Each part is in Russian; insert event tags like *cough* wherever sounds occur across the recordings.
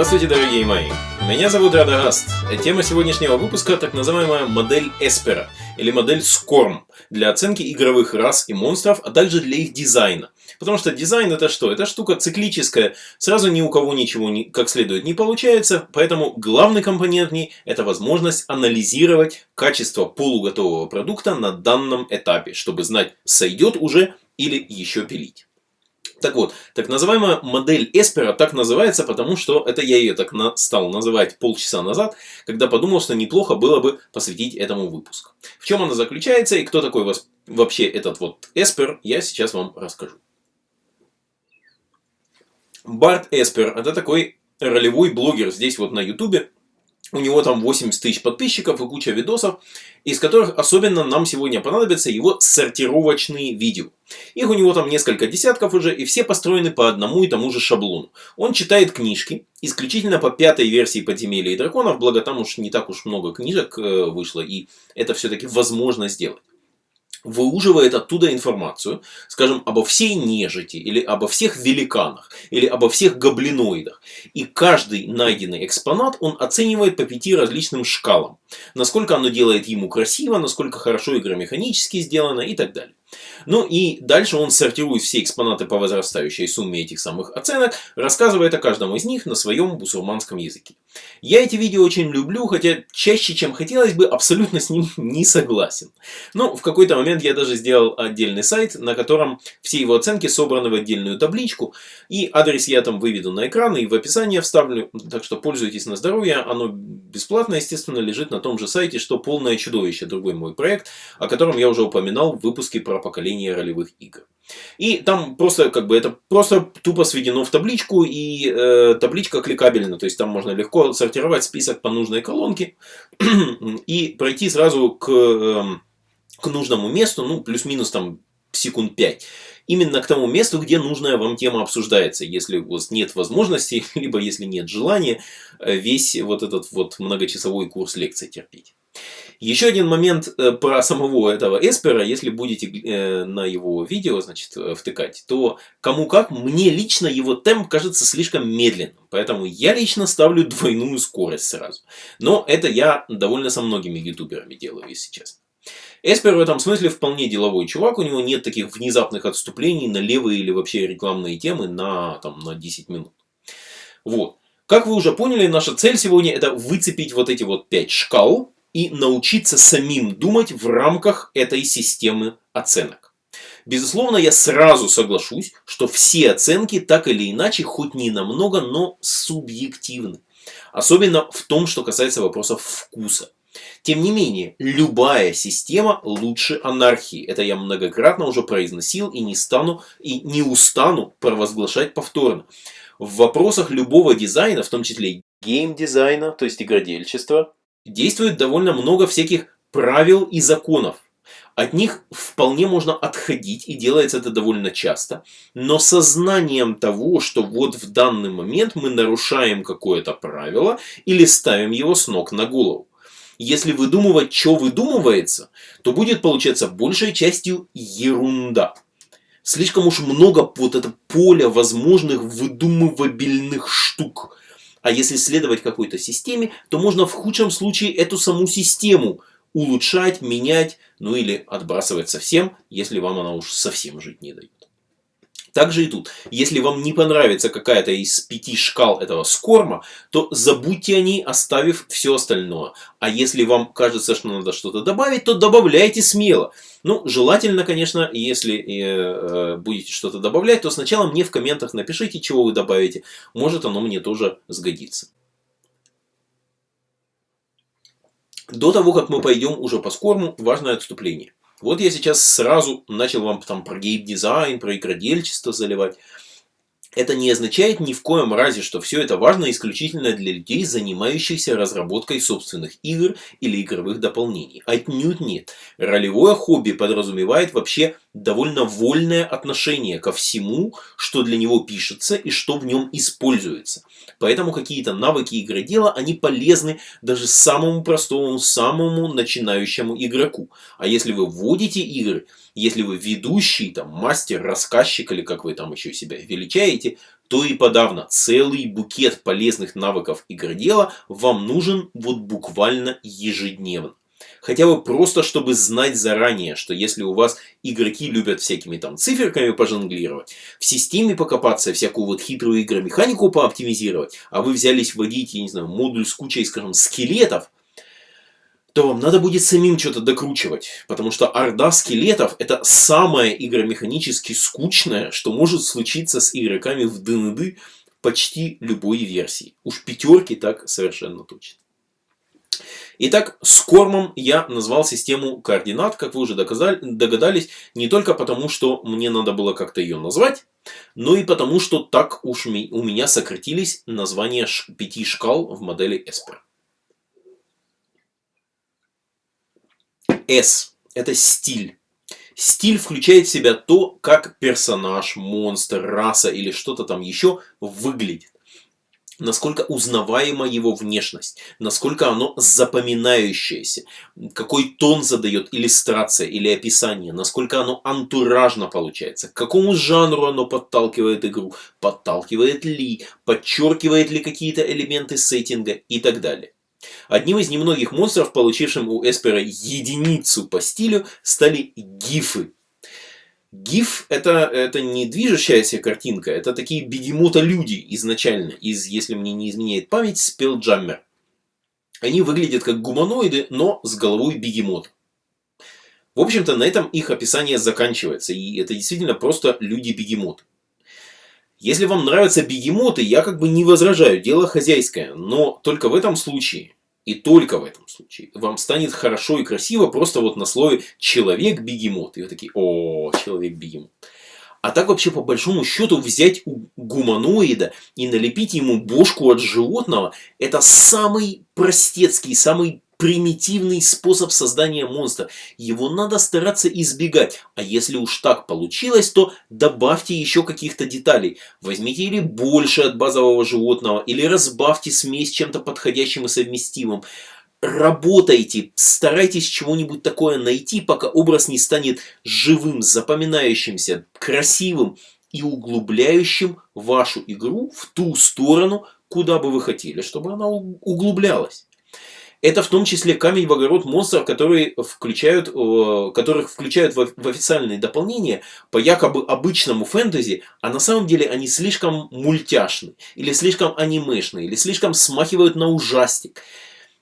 Здравствуйте, дорогие мои! Меня зовут Радагаст. Тема сегодняшнего выпуска – так называемая модель Эспера, или модель SCORM, для оценки игровых рас и монстров, а также для их дизайна. Потому что дизайн это что? Это штука циклическая, сразу ни у кого ничего не, как следует не получается, поэтому главный компонент в ней – это возможность анализировать качество полуготового продукта на данном этапе, чтобы знать, сойдет уже или еще пилить. Так вот, так называемая модель Эспера так называется, потому что это я ее так на, стал называть полчаса назад, когда подумал, что неплохо было бы посвятить этому выпуск. В чем она заключается и кто такой вообще этот вот Эспер, я сейчас вам расскажу. Барт Эспер это такой ролевой блогер здесь вот на ютубе, у него там 80 тысяч подписчиков и куча видосов, из которых особенно нам сегодня понадобятся его сортировочные видео. Их у него там несколько десятков уже, и все построены по одному и тому же шаблону. Он читает книжки, исключительно по пятой версии «Подземелья и драконов», благо там уж не так уж много книжек э, вышло, и это все-таки возможно сделать выуживает оттуда информацию, скажем, обо всей нежити, или обо всех великанах, или обо всех гоблиноидах. И каждый найденный экспонат он оценивает по пяти различным шкалам. Насколько оно делает ему красиво, насколько хорошо игромеханически сделано и так далее. Ну и дальше он сортирует все экспонаты по возрастающей сумме этих самых оценок, рассказывает о каждом из них на своем бусурманском языке. Я эти видео очень люблю, хотя чаще, чем хотелось бы, абсолютно с ним *laughs* не согласен. Но в какой-то момент я даже сделал отдельный сайт, на котором все его оценки собраны в отдельную табличку, и адрес я там выведу на экран и в описании вставлю, так что пользуйтесь на здоровье, оно бесплатно, естественно, лежит на том же сайте, что «Полное чудовище», другой мой проект, о котором я уже упоминал в выпуске про поколение ролевых игр. И там просто как бы это просто тупо сведено в табличку, и э, табличка кликабельна, то есть там можно легко сортировать список по нужной колонке *clears throat* и пройти сразу к, э, к нужному месту, ну плюс-минус там секунд 5 именно к тому месту, где нужная вам тема обсуждается. Если у вас нет возможности, *laughs* либо если нет желания э, весь вот этот вот многочасовой курс лекций терпеть. Еще один момент э, про самого этого Эспера, если будете э, на его видео значит, э, втыкать, то кому как, мне лично его темп кажется слишком медленным. Поэтому я лично ставлю двойную скорость сразу. Но это я довольно со многими ютуберами делаю, если честно. Эспер в этом смысле вполне деловой чувак, у него нет таких внезапных отступлений на левые или вообще рекламные темы на, там, на 10 минут. Вот. Как вы уже поняли, наша цель сегодня это выцепить вот эти вот 5 шкал, и научиться самим думать в рамках этой системы оценок. Безусловно, я сразу соглашусь, что все оценки так или иначе, хоть не намного, но субъективны. Особенно в том, что касается вопросов вкуса. Тем не менее, любая система лучше анархии. Это я многократно уже произносил и не стану и не устану провозглашать повторно. В вопросах любого дизайна, в том числе геймдизайна, то есть игродельчества, действует довольно много всяких правил и законов. От них вполне можно отходить, и делается это довольно часто. Но сознанием того, что вот в данный момент мы нарушаем какое-то правило или ставим его с ног на голову. Если выдумывать, что выдумывается, то будет получаться большей частью ерунда. Слишком уж много вот это поля возможных выдумывабельных штук. А если следовать какой-то системе, то можно в худшем случае эту саму систему улучшать, менять, ну или отбрасывать совсем, если вам она уж совсем жить не дает. Также и тут. Если вам не понравится какая-то из пяти шкал этого скорма, то забудьте о ней, оставив все остальное. А если вам кажется, что надо что-то добавить, то добавляйте смело. Ну, желательно, конечно, если э, э, будете что-то добавлять, то сначала мне в комментах напишите, чего вы добавите. Может оно мне тоже сгодится. До того, как мы пойдем уже по скорму, важное отступление. Вот я сейчас сразу начал вам там про геймдизайн, про игродельчество заливать. Это не означает ни в коем разе, что все это важно исключительно для людей, занимающихся разработкой собственных игр или игровых дополнений. Отнюдь нет. Ролевое хобби подразумевает вообще довольно вольное отношение ко всему, что для него пишется и что в нем используется. Поэтому какие-то навыки игродела, они полезны даже самому простому, самому начинающему игроку. А если вы вводите игры, если вы ведущий, там, мастер, рассказчик или как вы там еще себя величаете, то и подавно целый букет полезных навыков игродела вам нужен вот буквально ежедневно. Хотя бы просто, чтобы знать заранее, что если у вас игроки любят всякими там циферками пожонглировать, в системе покопаться, всякую вот хитрую игромеханику пооптимизировать, а вы взялись вводить, я не знаю, модуль с кучей, скажем, скелетов, то вам надо будет самим что-то докручивать. Потому что орда скелетов это самое игромеханически скучное, что может случиться с игроками в ДНД почти любой версии. Уж пятерки так совершенно точно. Итак, с кормом я назвал систему координат, как вы уже догадались, не только потому, что мне надо было как-то ее назвать, но и потому, что так уж у меня сократились названия пяти шкал в модели Esper. S – это стиль. Стиль включает в себя то, как персонаж, монстр, раса или что-то там еще выглядит насколько узнаваема его внешность, насколько оно запоминающееся, какой тон задает иллюстрация или описание, насколько оно антуражно получается, к какому жанру оно подталкивает игру, подталкивает ли, подчеркивает ли какие-то элементы сеттинга и так далее. Одним из немногих монстров, получившим у Эспера единицу по стилю, стали гифы. GIF это, это не движущаяся картинка, это такие бегемота-люди изначально, из, если мне не изменяет память, Spelljammer. Они выглядят как гуманоиды, но с головой бегемот. В общем-то, на этом их описание заканчивается, и это действительно просто люди-бегемоты. Если вам нравятся бегемоты, я как бы не возражаю, дело хозяйское, но только в этом случае и только в этом случае вам станет хорошо и красиво просто вот на слове человек-бегемот. И вы такие, о, человек-бегемот. А так вообще по большому счету взять у гуманоида и налепить ему бошку от животного, это самый простецкий, самый примитивный способ создания монстра. Его надо стараться избегать. А если уж так получилось, то добавьте еще каких-то деталей. Возьмите или больше от базового животного, или разбавьте смесь чем-то подходящим и совместимым. Работайте, старайтесь чего-нибудь такое найти, пока образ не станет живым, запоминающимся, красивым и углубляющим вашу игру в ту сторону, куда бы вы хотели, чтобы она углублялась. Это в том числе камень в огород монстров, которые включают, которых включают в, в официальные дополнения по якобы обычному фэнтези, а на самом деле они слишком мультяшны, или слишком анимешны, или слишком смахивают на ужастик.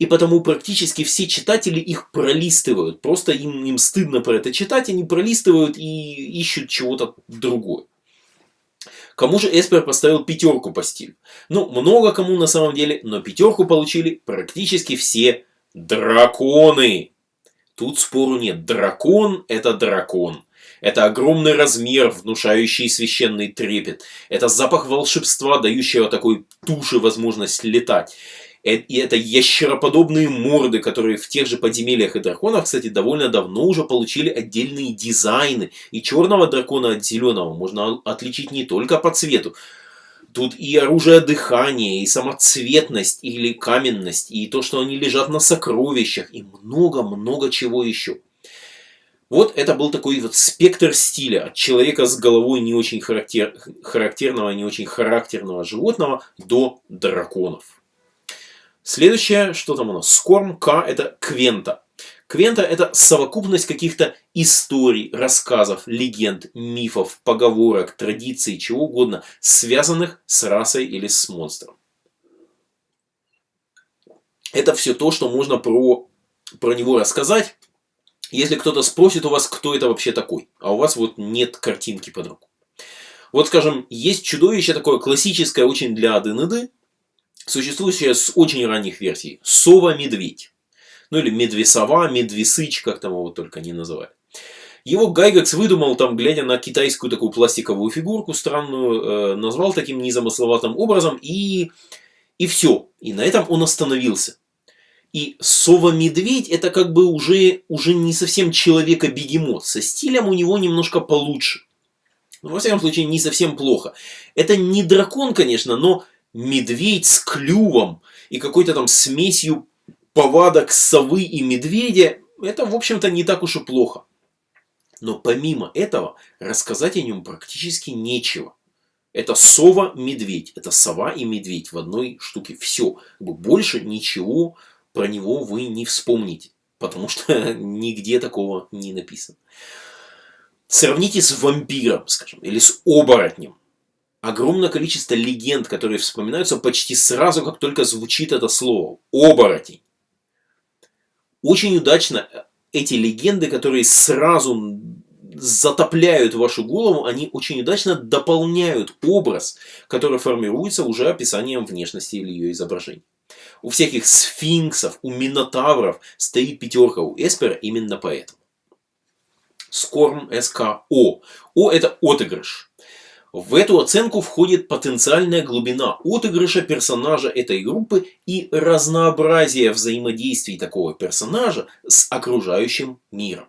И потому практически все читатели их пролистывают. Просто им, им стыдно про это читать, они пролистывают и ищут чего-то другое. Кому же Эспер поставил пятерку по стилю? Ну, много кому на самом деле, но пятерку получили практически все драконы. Тут спору нет. Дракон – это дракон. Это огромный размер, внушающий священный трепет. Это запах волшебства, дающего такой туше возможность летать. Э, и это ящероподобные морды, которые в тех же подземельях и драконах, кстати, довольно давно уже получили отдельные дизайны. И черного дракона от зеленого можно отличить не только по цвету. Тут и оружие дыхания, и самоцветность, или каменность, и то, что они лежат на сокровищах, и много-много чего еще. Вот это был такой вот спектр стиля от человека с головой не очень характер... характерного, не очень характерного животного до драконов. Следующее, что там у нас? Скорм К это Квента. Квента это совокупность каких-то историй, рассказов, легенд, мифов, поговорок, традиций, чего угодно, связанных с расой или с монстром. Это все то, что можно про, про него рассказать, если кто-то спросит у вас, кто это вообще такой, а у вас вот нет картинки под руку. Вот, скажем, есть чудовище такое классическое очень для ДНД, существующая с очень ранних версий. Сова-медведь. Ну или медвесова, медвесыч, как там его только не называют. Его Гайгекс выдумал, там, глядя на китайскую такую пластиковую фигурку странную, э, назвал таким незамысловатым образом, и, и все. И на этом он остановился. И Сова-медведь это как бы уже, уже не совсем человека-бегемот. Со стилем у него немножко получше. Но, во всяком случае, не совсем плохо. Это не дракон, конечно, но медведь с клювом и какой-то там смесью повадок совы и медведя, это, в общем-то, не так уж и плохо. Но помимо этого, рассказать о нем практически нечего. Это сова-медведь. Это сова и медведь в одной штуке. Все. Больше ничего про него вы не вспомните. Потому что *laughs* нигде такого не написано. Сравните с вампиром, скажем, или с оборотнем. Огромное количество легенд, которые вспоминаются почти сразу, как только звучит это слово. Оборотень. Очень удачно эти легенды, которые сразу затопляют вашу голову, они очень удачно дополняют образ, который формируется уже описанием внешности или ее изображения. У всяких сфинксов, у минотавров стоит пятерка у Эспера именно поэтому. Скорм СКО. О это отыгрыш. В эту оценку входит потенциальная глубина отыгрыша персонажа этой группы и разнообразие взаимодействий такого персонажа с окружающим миром.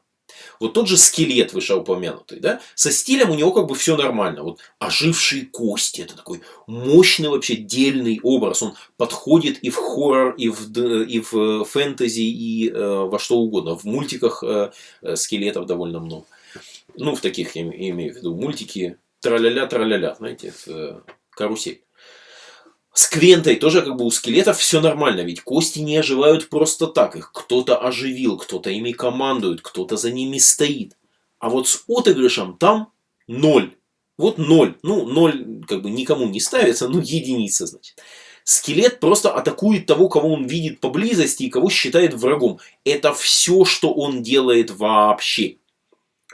Вот тот же скелет вышеупомянутый, да, со стилем у него как бы все нормально. Вот ожившие кости, это такой мощный вообще дельный образ. Он подходит и в хоррор, и в, и в фэнтези, и э, во что угодно. В мультиках э, э скелетов довольно много. Ну, в таких, я имею в виду, мультики траля-ля, траля-ля, знаете, э, карусель. С Квентой тоже как бы у скелетов все нормально, ведь кости не оживают просто так. Их кто-то оживил, кто-то ими командует, кто-то за ними стоит. А вот с отыгрышем там ноль. Вот ноль. Ну, ноль как бы никому не ставится, ну единица, значит. Скелет просто атакует того, кого он видит поблизости и кого считает врагом. Это все, что он делает вообще.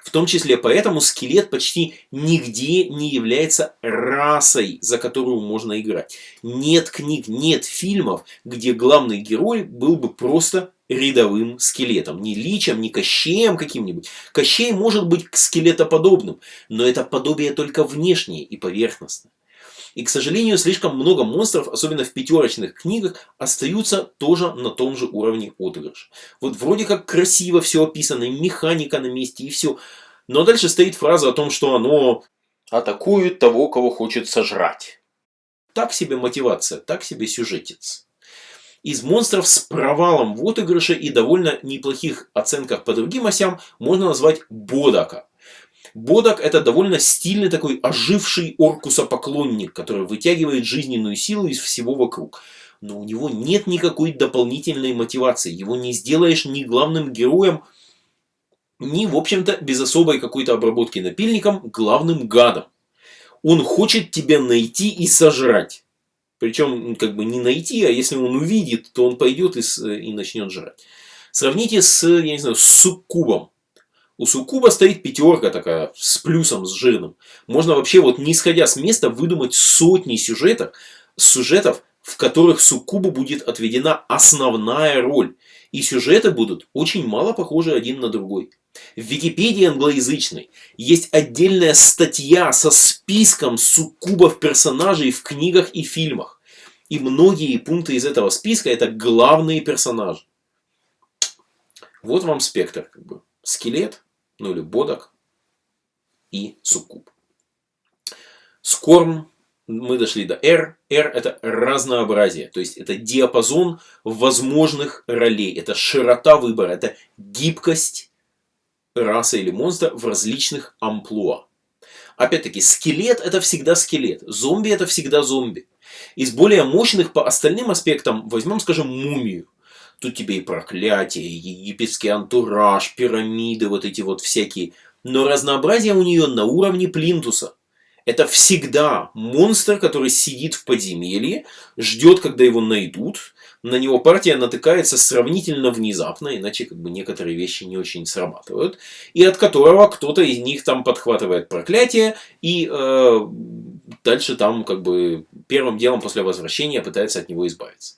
В том числе поэтому скелет почти нигде не является расой, за которую можно играть. Нет книг, нет фильмов, где главный герой был бы просто рядовым скелетом. Не личем, не кощеем каким-нибудь. Кощей может быть скелетоподобным, но это подобие только внешнее и поверхностное. И, к сожалению, слишком много монстров, особенно в пятерочных книгах, остаются тоже на том же уровне отыгрыша. Вот вроде как красиво все описано, механика на месте, и все. Но дальше стоит фраза о том, что оно атакует того, кого хочет сожрать. Так себе мотивация, так себе сюжетец. Из монстров с провалом в отыгрыше и довольно неплохих оценках по другим осям можно назвать Бодака. Бодак это довольно стильный такой оживший Оркуса-поклонник, который вытягивает жизненную силу из всего вокруг. Но у него нет никакой дополнительной мотивации. Его не сделаешь ни главным героем, ни, в общем-то, без особой какой-то обработки напильником, главным гадом. Он хочет тебя найти и сожрать. Причем, как бы не найти, а если он увидит, то он пойдет и, и начнет жрать. Сравните с, я не знаю, с суккубом. У суккуба стоит пятерка такая, с плюсом, с жирным. Можно вообще, вот не исходя с места, выдумать сотни сюжетов, сюжетов, в которых суккубу будет отведена основная роль. И сюжеты будут очень мало похожи один на другой. В Википедии англоязычной есть отдельная статья со списком суккубов персонажей в книгах и фильмах. И многие пункты из этого списка это главные персонажи. Вот вам спектр. Как бы. Скелет, ну или бодок и суккуб. Скорм мы дошли до R. R это разнообразие, то есть это диапазон возможных ролей, это широта выбора, это гибкость расы или монстра в различных амплуа. Опять-таки, скелет это всегда скелет, зомби это всегда зомби. Из более мощных по остальным аспектам возьмем, скажем, мумию. Тут тебе и проклятие, и египетский антураж, пирамиды, вот эти вот всякие. Но разнообразие у нее на уровне плинтуса. Это всегда монстр, который сидит в подземелье, ждет, когда его найдут. На него партия натыкается сравнительно внезапно, иначе как бы некоторые вещи не очень срабатывают. И от которого кто-то из них там подхватывает проклятие и э, дальше там как бы первым делом после возвращения пытается от него избавиться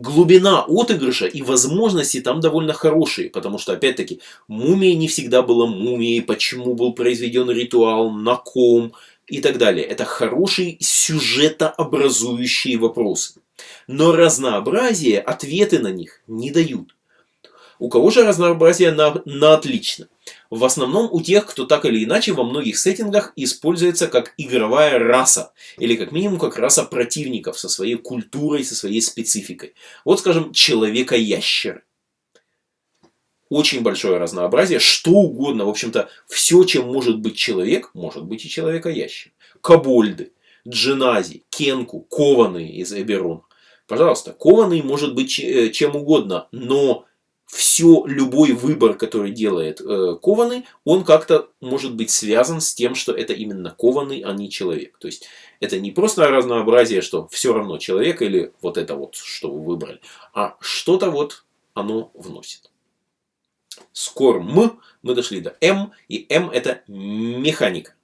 глубина отыгрыша и возможности там довольно хорошие, потому что, опять-таки, мумия не всегда была мумией, почему был произведен ритуал, на ком и так далее. Это хорошие сюжетообразующие вопросы. Но разнообразие, ответы на них не дают. У кого же разнообразие на, на отлично? В основном у тех, кто так или иначе во многих сеттингах используется как игровая раса. Или как минимум как раса противников со своей культурой, со своей спецификой. Вот скажем, человека-ящеры. Очень большое разнообразие, что угодно. В общем-то, все, чем может быть человек, может быть и человека-ящер. Кобольды. Джинази, Кенку, кованые из Эберона. Пожалуйста, кованый может быть э, чем угодно, но все, любой выбор, который делает э, кованый, он как-то может быть связан с тем, что это именно кованый, а не человек. То есть, это не просто разнообразие, что все равно человек или вот это вот, что вы выбрали, а что-то вот оно вносит. Скоро М мы дошли до М, и М это механика.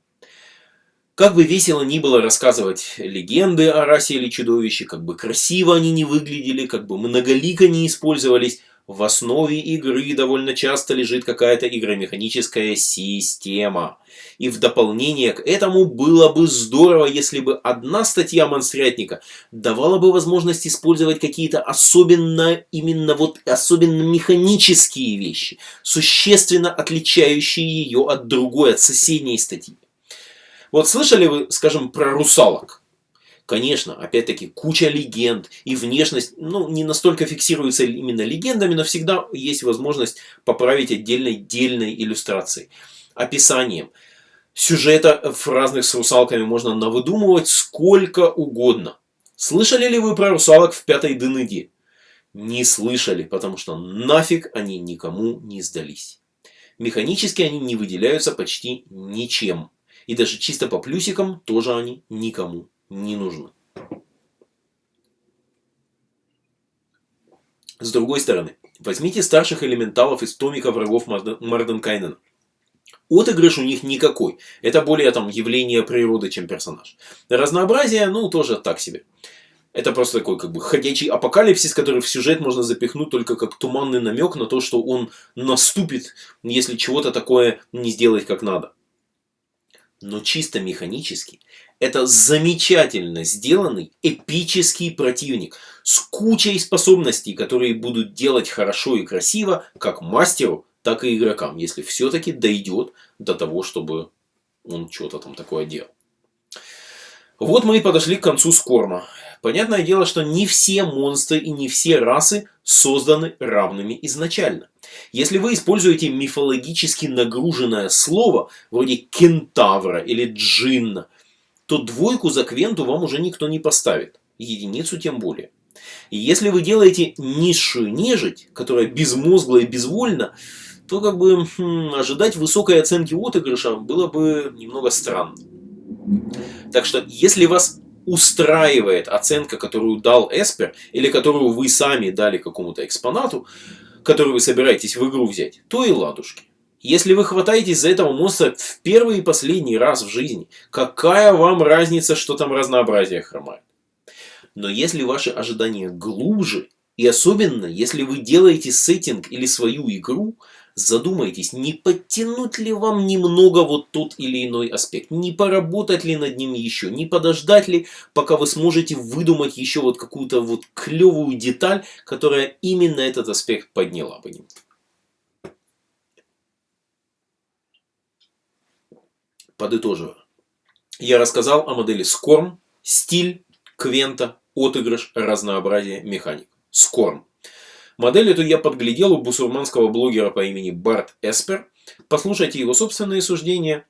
Как бы весело ни было рассказывать легенды о расе или чудовище, как бы красиво они не выглядели, как бы многолико не использовались, в основе игры довольно часто лежит какая-то игромеханическая система. И в дополнение к этому было бы здорово, если бы одна статья монстрятника давала бы возможность использовать какие-то особенно, именно вот особенно механические вещи, существенно отличающие ее от другой, от соседней статьи. Вот слышали вы, скажем, про русалок? Конечно, опять-таки, куча легенд и внешность, ну, не настолько фиксируется именно легендами, но всегда есть возможность поправить отдельной дельной иллюстрацией, описанием. Сюжета в разных с русалками можно навыдумывать сколько угодно. Слышали ли вы про русалок в пятой Денеде? Не слышали, потому что нафиг они никому не сдались. Механически они не выделяются почти ничем. И даже чисто по плюсикам тоже они никому не нужны. С другой стороны, возьмите старших элементалов из томика врагов Марденкайнена. Отыгрыш у них никакой. Это более там явление природы, чем персонаж. Разнообразие, ну, тоже так себе. Это просто такой как бы ходячий апокалипсис, который в сюжет можно запихнуть только как туманный намек на то, что он наступит, если чего-то такое не сделать как надо. Но чисто механически это замечательно сделанный эпический противник с кучей способностей, которые будут делать хорошо и красиво как мастеру, так и игрокам, если все-таки дойдет до того, чтобы он что-то там такое делал. Вот мы и подошли к концу Скорма. Понятное дело, что не все монстры и не все расы созданы равными изначально. Если вы используете мифологически нагруженное слово, вроде кентавра или джинна, то двойку за квенту вам уже никто не поставит. Единицу тем более. И если вы делаете низшую нежить, которая безмозгла и безвольна, то как бы хм, ожидать высокой оценки отыгрыша было бы немного странно. Так что, если вас устраивает оценка, которую дал Эспер, или которую вы сами дали какому-то экспонату, который вы собираетесь в игру взять, то и ладушки. Если вы хватаетесь за этого монстра в первый и последний раз в жизни, какая вам разница, что там разнообразие хромает? Но если ваши ожидания глубже, и особенно если вы делаете сеттинг или свою игру, задумайтесь, не подтянуть ли вам немного вот тот или иной аспект, не поработать ли над ним еще, не подождать ли, пока вы сможете выдумать еще вот какую-то вот клевую деталь, которая именно этот аспект подняла бы. Подытоживая. Я рассказал о модели Скорм, стиль, квента, отыгрыш, разнообразие, механик. Скорм. Модель эту я подглядел у бусурманского блогера по имени Барт Эспер. Послушайте его собственные суждения,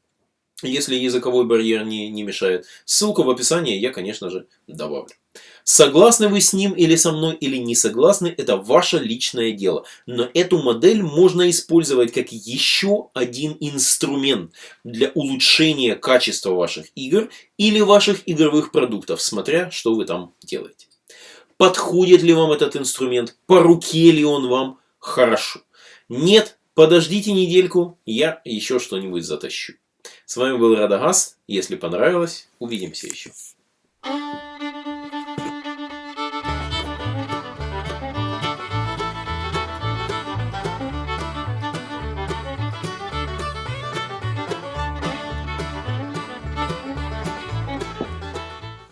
если языковой барьер не, не мешает. Ссылку в описании я, конечно же, добавлю. Согласны вы с ним или со мной, или не согласны, это ваше личное дело. Но эту модель можно использовать как еще один инструмент для улучшения качества ваших игр или ваших игровых продуктов, смотря что вы там делаете. Подходит ли вам этот инструмент? По руке ли он вам? Хорошо. Нет? Подождите недельку, я еще что-нибудь затащу. С вами был Радагас. Если понравилось, увидимся еще.